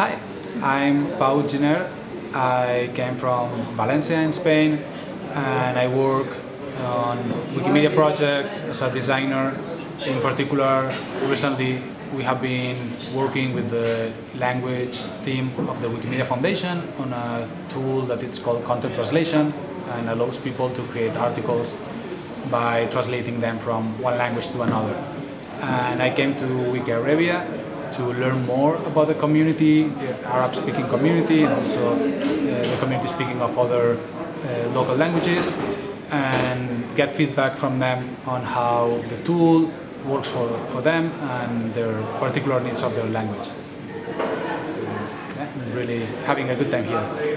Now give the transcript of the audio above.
Hi, I'm Pau Giner. I came from Valencia in Spain and I work on Wikimedia projects as a designer. In particular, recently we have been working with the language team of the Wikimedia Foundation on a tool that it's called content translation and allows people to create articles by translating them from one language to another. And I came to Wiki Arabia to learn more about the community, the Arab-speaking community, and also uh, the community speaking of other uh, local languages, and get feedback from them on how the tool works for, for them and their particular needs of their language. Yeah, really having a good time here.